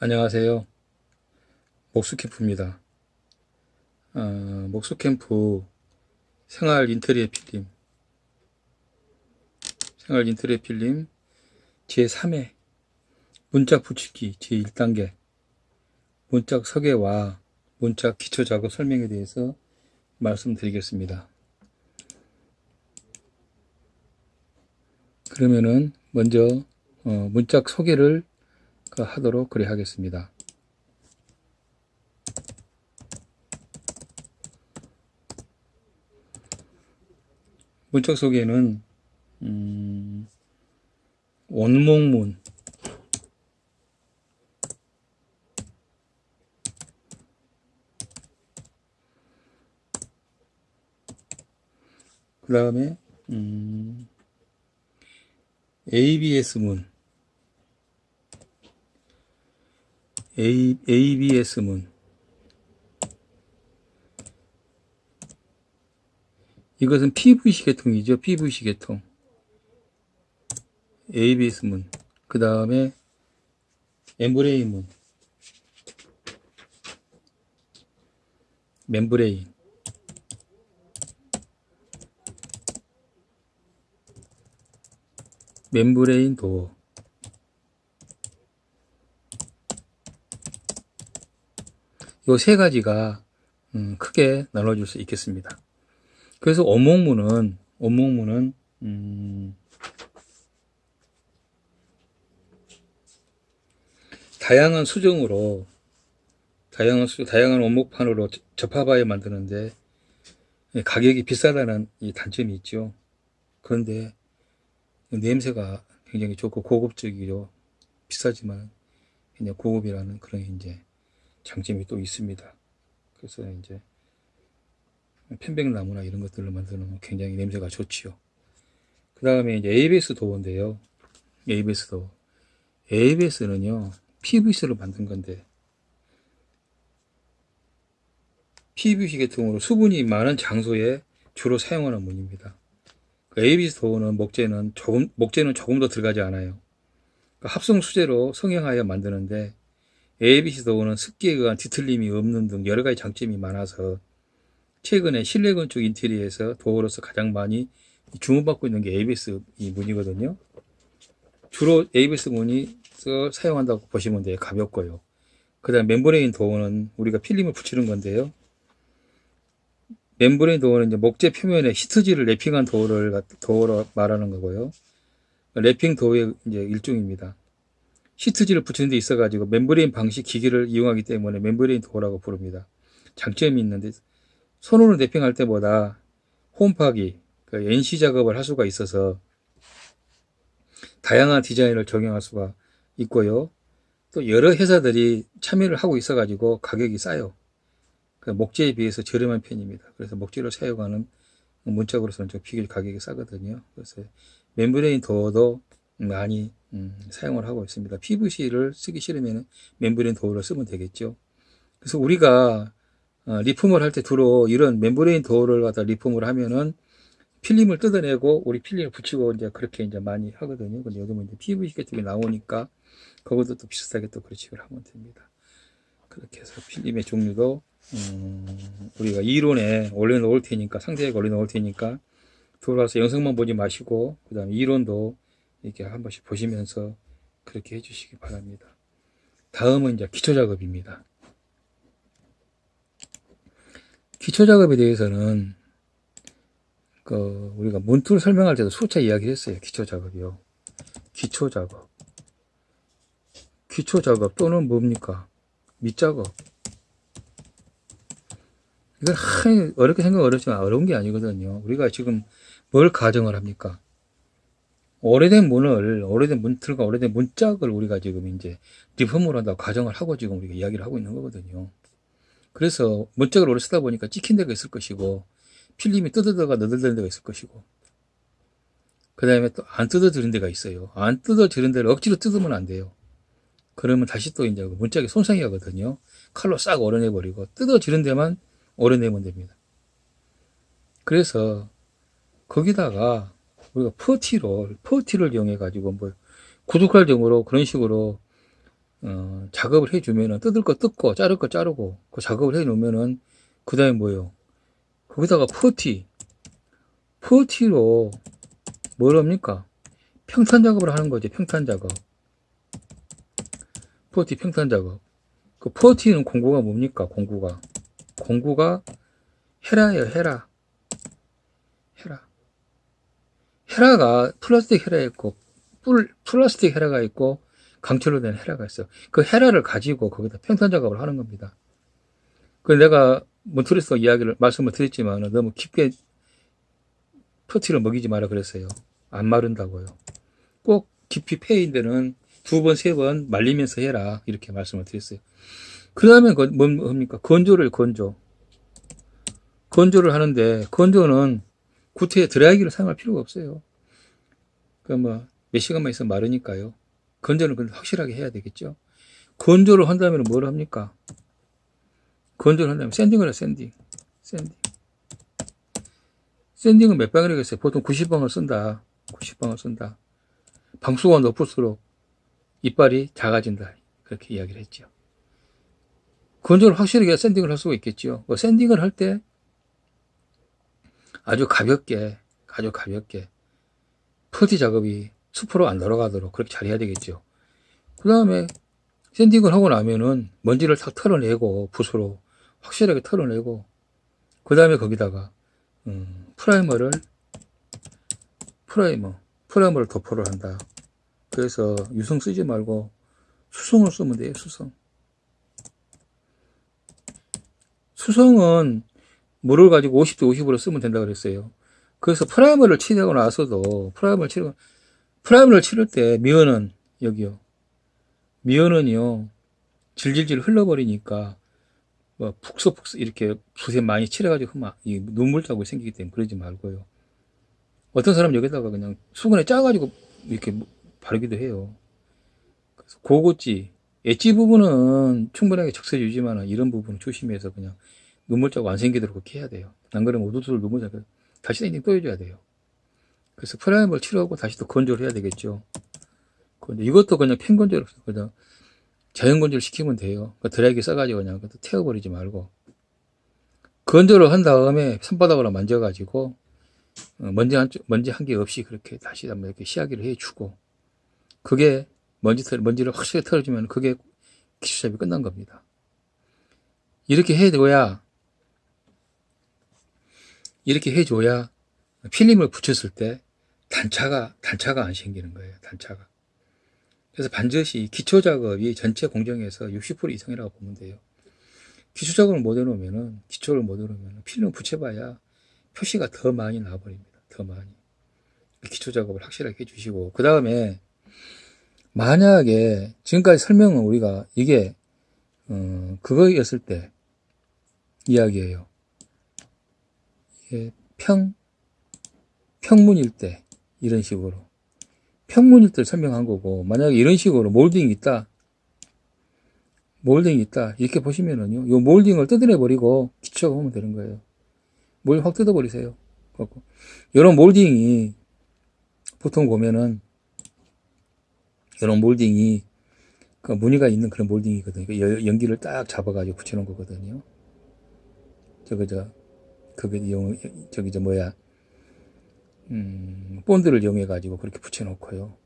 안녕하세요. 목수캠프입니다. 어, 목수캠프 생활 인테리어 필름 생활 인테리어 필름 제3회 문짝 붙이기 제1단계 문짝 설계와 문짝 기초 작업 설명에 대해서 말씀드리겠습니다. 그러면은 먼저 어, 문짝 소개를 하도록 그래 하겠습니다. 문짝 소개는 음, 원목문 그 다음에 음, ABS문 A, ABS문. 이것은 PVC 계통이죠. PVC 계통. ABS문. 그 다음에 엠브레인 문. 멤브레인 멤브레인 도어 요 세 가지가 음, 크게 나눠줄 수 있겠습니다. 그래서 원목문은 원목문은 음, 다양한 수정으로 다양한 수, 다양한 원목판으로 접합하여 만드는데 가격이 비싸다는 이 단점이 있죠. 그런데 냄새가 굉장히 좋고 고급적이죠. 비싸지만 그냥 고급이라는 그런 이제 장점이 또 있습니다. 그래서 이제 편백나무나 이런 것들로 만드는 굉장히 냄새가 좋지요. 그 다음에 이제 ABS 도어인데요. ABS 도어. ABS는요, PVC로 만든 건데, PVC 계통으로 수분이 많은 장소에 주로 사용하는 문입니다. 그 ABS 도어는 목재는 조금, 목재는 조금 더 들어가지 않아요. 그 합성 수제로 성형하여 만드는데, ABC 도어는 습기에 의한 뒤틀림이 없는 등 여러 가지 장점이 많아서 최근에 실내 건축 인테리어에서 도어로서 가장 많이 주문받고 있는 게 ABS 이 문이거든요. 주로 ABS 문이 사용한다고 보시면 돼요. 가볍고요. 그 다음 멤브레인 도어는 우리가 필름을 붙이는 건데요. 멤브레인 도어는 이제 목재 표면에 히트지를 랩핑한 도어를 도어로 말하는 거고요. 랩핑 도어의 이제 일종입니다. 시트지를 붙이는 데 있어 가지고 멤브레인 방식 기기를 이용하기 때문에 멤브레인 도어라고 부릅니다. 장점이 있는데 손으로 랩핑할 때보다 홈파기 그 NC 작업을 할 수가 있어서 다양한 디자인을 적용할 수가 있고요. 또 여러 회사들이 참여를 하고 있어 가지고 가격이 싸요. 그 목재에 비해서 저렴한 편입니다. 그래서 목재를 사용하는 문짝으로서는 좀 비교적 가격이 싸거든요. 그래서 멤브레인 도어도 많이 음, 사용을 하고 있습니다. PVC를 쓰기 싫으면 멤브레인 도어를 쓰면 되겠죠. 그래서 우리가 어, 리폼을 할 때 주로 이런 멤브레인 도어를 갖다 리폼을 하면은 필름을 뜯어내고 우리 필름을 붙이고 이제 그렇게 이제 많이 하거든요. 근데 요즘은 이제 PVC 같은 게 나오니까 그것도 또 비슷하게 또 그렇식을 하면 됩니다. 그렇게 해서 필름의 종류도 음, 우리가 이론에 올려놓을 테니까 상세하게 올려놓을 테니까 들어와서 영상만 보지 마시고 그 다음에 이론도 이렇게 한 번씩 보시면서 그렇게 해주시기 바랍니다. 다음은 이제 기초 작업입니다. 기초 작업에 대해서는 그 우리가 문틀 설명할 때도 수차 이야기했어요. 기초 작업이요. 기초 작업. 기초 작업 또는 뭡니까? 밑작업. 이건 하 어렵게 생각 어렵지만 어려운 게 아니거든요. 우리가 지금 뭘 가정을 합니까? 오래된 문을, 오래된 문틀과 오래된 문짝을 우리가 지금 이제 리폼을 한다고 가정을 하고 지금 우리가 이야기를 하고 있는 거거든요. 그래서 문짝을 오래 쓰다 보니까 찍힌 데가 있을 것이고, 필름이 뜯어들어가 너덜대는 데가 있을 것이고, 그 다음에 또 안 뜯어지는 데가 있어요. 안 뜯어지는 데를 억지로 뜯으면 안 돼요. 그러면 다시 또 이제 그 문짝이 손상이 하거든요. 칼로 싹 오려내버리고, 뜯어지는 데만 오려내면 됩니다. 그래서 거기다가 우리가 퍼티를 퍼티를 이용해 가지고 뭐 구독할 정으로 그런 식으로 어, 작업을 해주면은 뜯을 거 뜯고 자를 거 자르고 그 작업을 해 놓으면은 그 다음에 뭐예요? 거기다가 퍼티 퍼티로 뭘 합니까? 평탄 작업을 하는 거지 평탄 작업 퍼티 평탄 작업 그 퍼티는 공구가 뭡니까? 공구가 공구가 헤라예요 헤라 헤라 헤라가 플라스틱 헤라 있고 뿔, 플라스틱 헤라가 있고 강철로 된 헤라가 있어요. 그 헤라를 가지고 거기다 평탄 작업을 하는 겁니다. 그 내가 몬트레스 이야기를 말씀을 드렸지만 너무 깊게 퍼티를 먹이지 마라 그랬어요. 안 마른다고요. 꼭 깊이 패인 데는 두 번, 세 번 말리면서 해라. 이렇게 말씀을 드렸어요. 그 다음에 뭡니까? 건조를 건조. 건조를 하는데, 건조는 구태에 드라이기를 사용할 필요가 없어요. 그 뭐, 몇 시간만 있으면 마르니까요. 건조는 근데 확실하게 해야 되겠죠. 건조를 한다면 뭘 합니까? 건조를 한다면 sanding을 해, sanding. sanding. 샌딩은 몇 방을 하겠어요? 보통 90방을 쓴다. 90방을 쓴다. 방수가 높을수록 이빨이 작아진다. 그렇게 이야기를 했죠. 건조를 확실하게 샌딩을 할 수가 있겠죠. 뭐 샌딩을 할 때 아주 가볍게, 아주 가볍게 퍼티 작업이 수포로 안 들어가도록 그렇게 잘 해야 되겠죠. 그 다음에 샌딩을 하고 나면은 먼지를 탁 털어내고 붓으로 확실하게 털어내고 그 다음에 거기다가 음, 프라이머를 프라이머 프라이머를 도포를 한다. 그래서 유성 쓰지 말고 수성을 쓰면 돼요. 수성. 수성은 물을 가지고 50대 50으로 쓰면 된다 그랬어요. 그래서 프라이머를 칠하고 나서도 프라이머를 칠하고 프라이머를 치를 때 미연은 여기요. 미연은요. 질질질 흘러버리니까 뭐 북서북서 이렇게 붓에 많이 칠해가지고 막 눈물 자국이 생기기 때문에 그러지 말고요. 어떤 사람 여기다가 그냥 수건에 짜가지고 이렇게 바르기도 해요. 그래서 고고지, 엣지 부분은 충분하게 적셔 주지만 이런 부분은 조심해서 그냥 눈물 자국 안 생기도록 그렇게 해야 돼요. 안 그러면 우두두를 눈물 자국 다시 땡땡 또 해줘야 돼요. 그래서 프라이머를 치료하고 다시 또 건조를 해야 되겠죠. 근데 이것도 그냥 펜 건조를 그냥 자연 건조를 시키면 돼요. 그 드라이기 써가지고 그냥 태워버리지 말고 건조를 한 다음에 손바닥으로 만져가지고 어, 먼지 한, 먼지 한 개 없이 그렇게 다시 한번 이렇게 시야기를 해주고 그게 먼지 털, 먼지를 확실히 털어주면 그게 기초잡이 끝난 겁니다. 이렇게 해줘야 이렇게 해줘야 필름을 붙였을 때 단차가 단차가 안 생기는 거예요. 단차가. 그래서 반드시 기초 작업이 전체 공정에서 60% 이상이라고 보면 돼요. 기초 작업을 못 해놓으면은 기초를 못 해놓으면 필름 붙여봐야 표시가 더 많이 나와버립니다. 더 많이. 기초 작업을 확실하게 해주시고 그 다음에 만약에 지금까지 설명은 우리가 이게 어, 그거였을 때 이야기예요. 이게 평 평문일 때 이런 식으로. 평문일 때 설명한 거고 만약에 이런 식으로 몰딩이 있다 몰딩이 있다 이렇게 보시면은요 요 몰딩을 뜯어내 버리고 기초가 보면 되는 거예요. 몰딩 확 뜯어 버리세요. 이런 몰딩이 보통 보면은 이런 몰딩이 그 무늬가 있는 그런 몰딩이거든요. 그 연기를 딱 잡아 가지고 붙여놓은 거거든요. 저거 저 그게 용 저기 저 뭐야 음, 본드를 이용해 가지고 그렇게 붙여놓고요.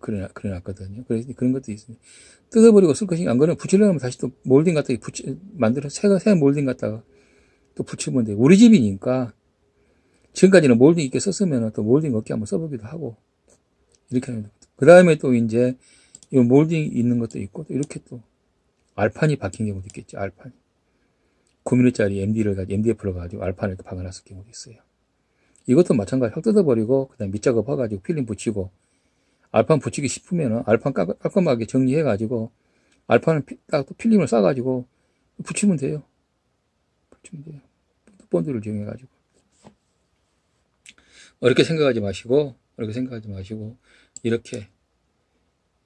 그래, 그래 놨거든요. 그래서 그런 것도 있습니다. 뜯어버리고 쓸 것이 안 그러면 붙이려면 다시 또 몰딩 갖다가 붙이, 만들어, 새, 새 몰딩 갖다가 또 붙이면 돼요. 우리 집이니까 지금까지는 몰딩 있게 썼으면 또 몰딩 없게 한번 써보기도 하고 이렇게 하면 그 다음에 또 이제 이 몰딩 있는 것도 있고 또 이렇게 또 알판이 박힌 경우도 있겠죠. 알판이. 9mm짜리 MD를 가지고 MDF를 가지고 알판을 또 박아놨을 경우도 있어요. 이것도 마찬가지 확 뜯어버리고 그 다음 밑작업 해가지고 필름 붙이고 알판 붙이기 싶으면은 알판 깔끔하게 정리해가지고 알판을 딱 필름을 싸가지고 붙이면 돼요. 붙이면 돼요. 본드를 이용해가지고 어렵게 생각하지 마시고 어렵게 생각하지 마시고 이렇게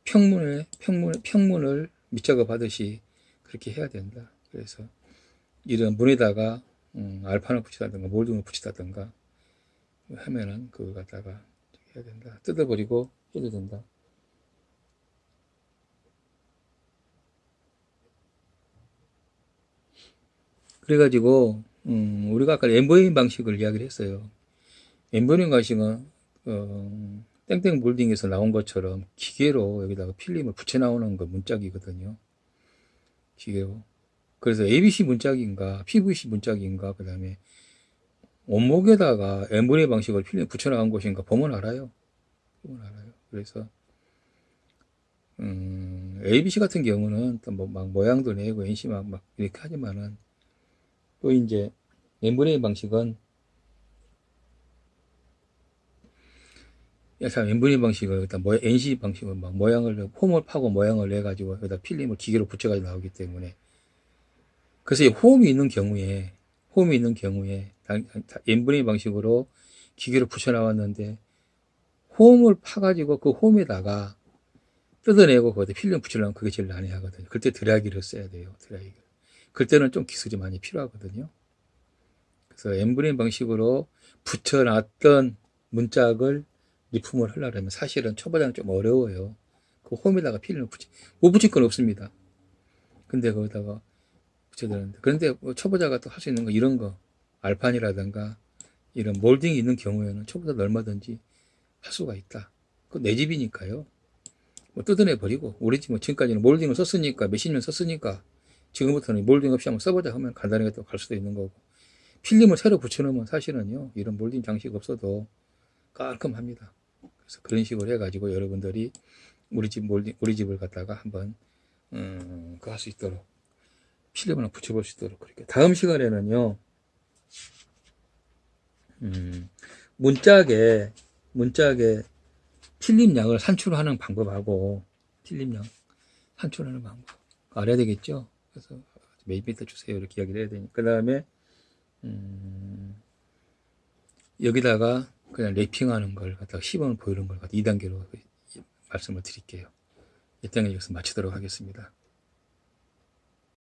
평문에 평문 평문을 밑작업 하듯이 그렇게 해야 된다. 그래서 이런 문에다가 음, 알판을 붙이다든가 몰딩을 붙이다든가 하면은 그걸 갖다가 해야 된다. 뜯어버리고 해도 된다. 그래가지고 음, 우리가 아까 membrane 방식을 이야기를 했어요. membrane 방식은 어, 땡땡 몰딩에서 나온 것처럼 기계로 여기다가 필름을 붙여 나오는 거 문짝이거든요. 기계로. 그래서 ABS 문짝인가 PVC 문짝인가 그 다음에 원목에다가 membrane 방식으로 필름 붙여 나간 것인가 보면 알아요. 보면 알아요. 그래서 음, ABS 같은 경우는 또 뭐 막 모양도 내고 CNC 막, 막 이렇게 하지만은 또 이제 엠브레 방식은 참 엠브레 방식을 일단 뭐 NC 방식은 막 모양을 홈을 파고 모양을 내 가지고 여기다 필름을 기계로 붙여 가지고 나오기 때문에 그래서 이 홈이 있는 경우에 홈이 있는 경우에 엠브레 방식으로 기계로 붙여 나왔는데 홈을 파가지고 그 홈에다가 뜯어내고 거기다 필름 붙이려면 그게 제일 난해하거든요. 그때 드라이기를 써야 돼요. 드라이기. 그때는 좀 기술이 많이 필요하거든요. 그래서 membrane 방식으로 붙여놨던 문짝을 리폼을 하려면 사실은 초보자는 좀 어려워요. 그 홈에다가 필름을 붙이, 못 붙일 건 없습니다. 근데 거기다가 되는데. 그런데 뭐 초보자가 또 할 수 있는 거 이런 거, 알판이라든가 이런 몰딩이 있는 경우에는 초보자도 얼마든지 할 수가 있다. 그 내 집이니까요. 뭐 뜯어내 버리고 우리 집뭐 지금까지는 몰딩을 썼으니까 몇십 년 썼으니까 지금부터는 몰딩 없이 한번 써보자 하면 간단하게 또 갈 수도 있는 거고 필름을 새로 붙여놓으면 사실은요 이런 몰딩 장식 없어도 깔끔합니다. 그래서 그런 식으로 해가지고 여러분들이 우리 집 몰딩 우리 집을 갖다가 한번 음, 그할 수 있도록 필름을 붙여볼 수 있도록 그렇게 다음 시간에는요 음, 문짝에 문짝에 필름량을 산출하는 방법하고 필름량 산출하는 방법 알아야 되겠죠. 그래서 몇 미터 주세요 이렇게 이야기를 해야 되니까 그 다음에 음, 여기다가 그냥 랩핑하는 걸 갖다가 시범을 보이는 걸 갖다 2단계로 말씀을 드릴게요. 일단 여기서 마치도록 하겠습니다.